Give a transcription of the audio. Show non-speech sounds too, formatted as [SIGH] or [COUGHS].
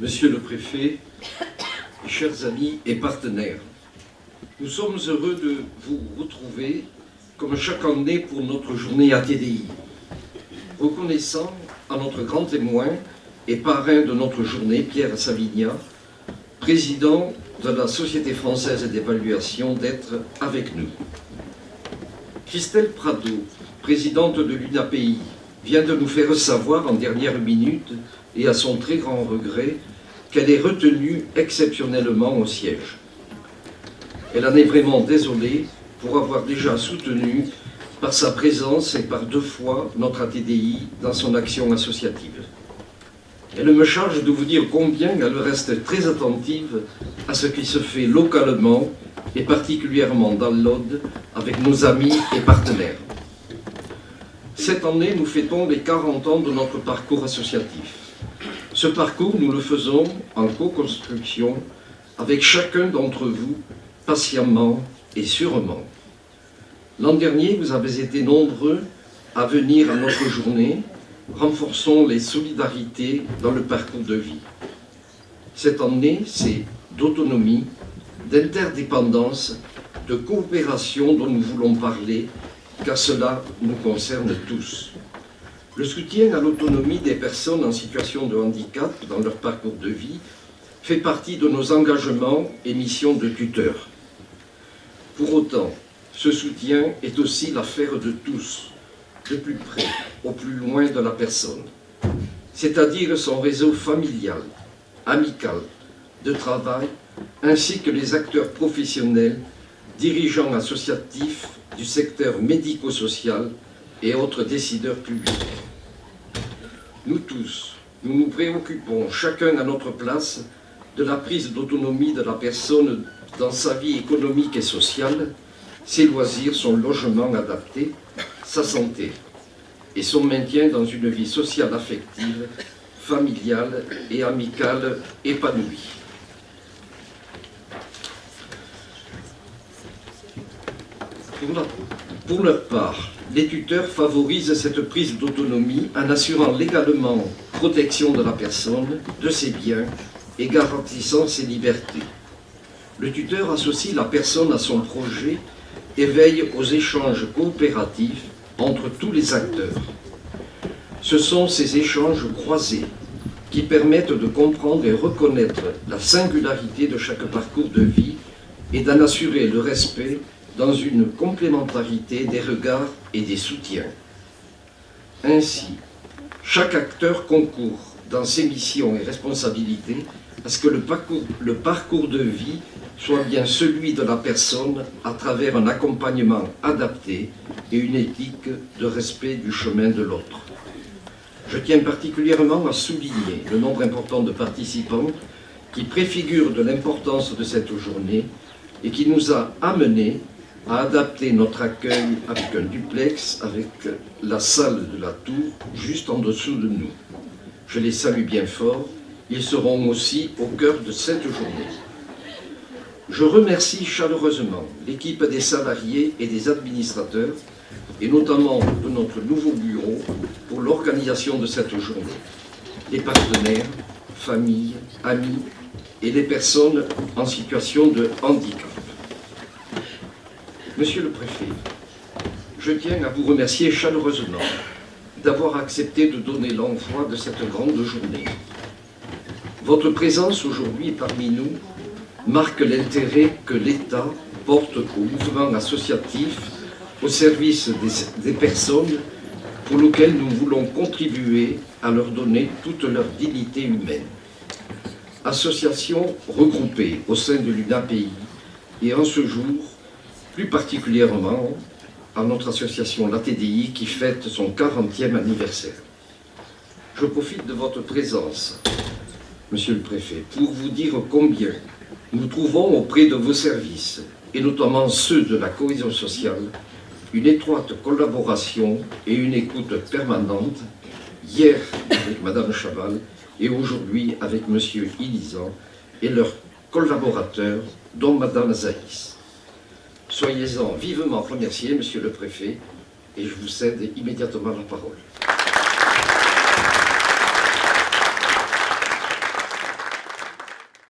Monsieur le préfet, [COUGHS] chers amis et partenaires, nous sommes heureux de vous retrouver comme chaque année pour notre journée ATDI. Reconnaissant à notre grand témoin et parrain de notre journée, Pierre Savigna, président de la Société française d'évaluation, d'être avec nous. Christelle Prado, présidente de l'UNAPI, vient de nous faire savoir en dernière minute et à son très grand regret qu'elle est retenue exceptionnellement au siège. Elle en est vraiment désolée pour avoir déjà soutenu par sa présence et par deux fois notre ATDI dans son action associative. Elle me charge de vous dire combien elle reste très attentive à ce qui se fait localement et particulièrement dans l'Aude avec nos amis et partenaires. Cette année, nous fêtons les 40 ans de notre parcours associatif. Ce parcours, nous le faisons en co-construction avec chacun d'entre vous, patiemment et sûrement. L'an dernier, vous avez été nombreux à venir à notre journée. Renforçons les solidarités dans le parcours de vie. Cette année, c'est d'autonomie, d'interdépendance, de coopération dont nous voulons parler, car cela nous concerne tous. Le soutien à l'autonomie des personnes en situation de handicap dans leur parcours de vie fait partie de nos engagements et missions de tuteurs. Pour autant, ce soutien est aussi l'affaire de tous, de plus près au plus loin de la personne, c'est-à-dire son réseau familial, amical, de travail, ainsi que les acteurs professionnels, dirigeants associatifs du secteur médico-social et autres décideurs publics. Nous tous, nous nous préoccupons, chacun à notre place, de la prise d'autonomie de la personne dans sa vie économique et sociale, ses loisirs, son logement adapté, sa santé et son maintien dans une vie sociale affective, familiale et amicale épanouie. Pour, leur part, les tuteurs favorisent cette prise d'autonomie en assurant légalement protection de la personne, de ses biens et garantissant ses libertés. Le tuteur associe la personne à son projet et veille aux échanges coopératifs entre tous les acteurs. Ce sont ces échanges croisés qui permettent de comprendre et reconnaître la singularité de chaque parcours de vie et d'en assurer le respect dans une complémentarité des regards et des soutiens. Ainsi, chaque acteur concourt dans ses missions et responsabilités à ce que le parcours, de vie soit bien celui de la personne à travers un accompagnement adapté et une éthique de respect du chemin de l'autre. Je tiens particulièrement à souligner le nombre important de participants qui préfigurent de l'importance de cette journée et qui nous a amenés à adapter notre accueil avec un duplex avec la salle de la tour juste en dessous de nous. Je les salue bien fort, ils seront aussi au cœur de cette journée. Je remercie chaleureusement l'équipe des salariés et des administrateurs, et notamment de notre nouveau bureau, pour l'organisation de cette journée. Les partenaires, familles, amis et les personnes en situation de handicap. Monsieur le préfet, je tiens à vous remercier chaleureusement d'avoir accepté de donner l'envoi de cette grande journée. Votre présence aujourd'hui parmi nous marque l'intérêt que l'État porte au mouvement associatif au service des, des, personnes pour lesquelles nous voulons contribuer à leur donner toute leur dignité humaine. Association regroupée au sein de l'UNAPI et en ce jour, plus particulièrement à notre association, l'ATDI, qui fête son 40e anniversaire. Je profite de votre présence, Monsieur le Préfet, pour vous dire combien nous trouvons auprès de vos services, et notamment ceux de la cohésion sociale, une étroite collaboration et une écoute permanente, hier avec Madame Chaval et aujourd'hui avec Monsieur Ilizan et leurs collaborateurs, dont Madame Zaïs. Soyez-en vivement remerciés, Monsieur le Préfet, et je vous cède immédiatement la parole.